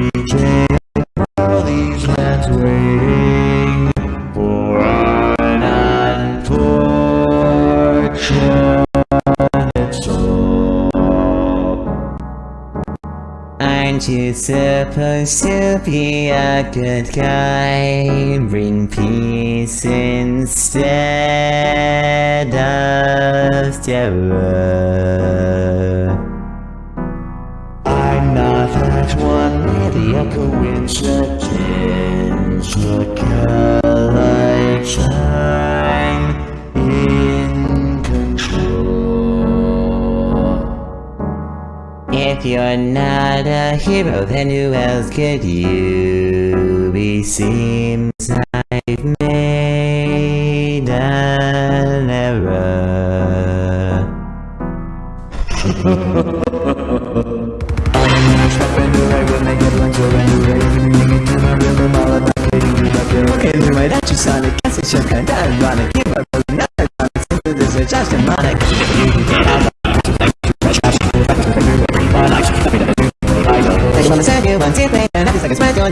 reaching all these lands waiting for an unfortunate soul. Aren't you supposed to be a good guy? Bring peace instead of terror. That one idiot coincidence Look like I'm in control If you're not a hero then who else could you be? Seems I've made an error It's a kind of ironic. Give my brother not ironic. Just You get out moment, send you second spread You're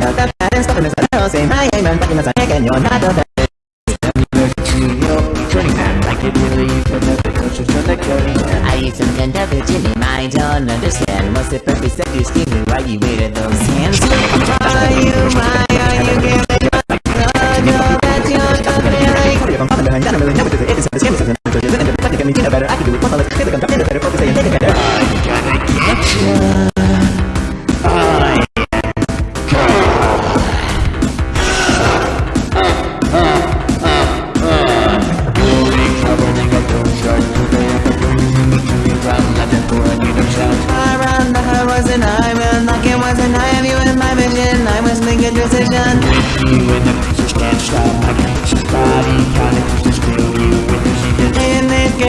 not and and you're not the best. Turning really the to carry I to of I don't understand What's the purpose of you're scheming? Why you waited those falling behind, I really this is. It is a scam, this is an answer. Isn't it? If I can get better, I can do it. One let's click on top, better focus and take it better. I gotta get you. I Around the heart wasn't I, when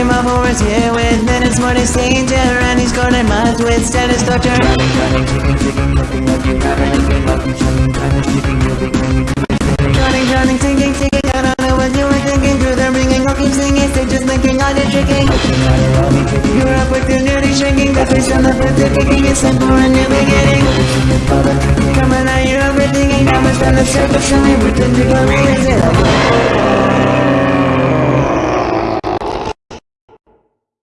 Game of horrors here with minutes more danger, and he's cornered minds with status torture. Running, running, ticking, ticking, looking like you have anything, like you telling time is ticking, you'll be to Running, running, ticking, ticking, I don't know what you were thinking through the ringing, I'll keep singing, just thinking on your tricking. You're up with your nearly shrinking, the face on the front, the kicking, it's time for a new beginning. Coming out, you're overthinking, how much on the surface, and we pretend to go crazy like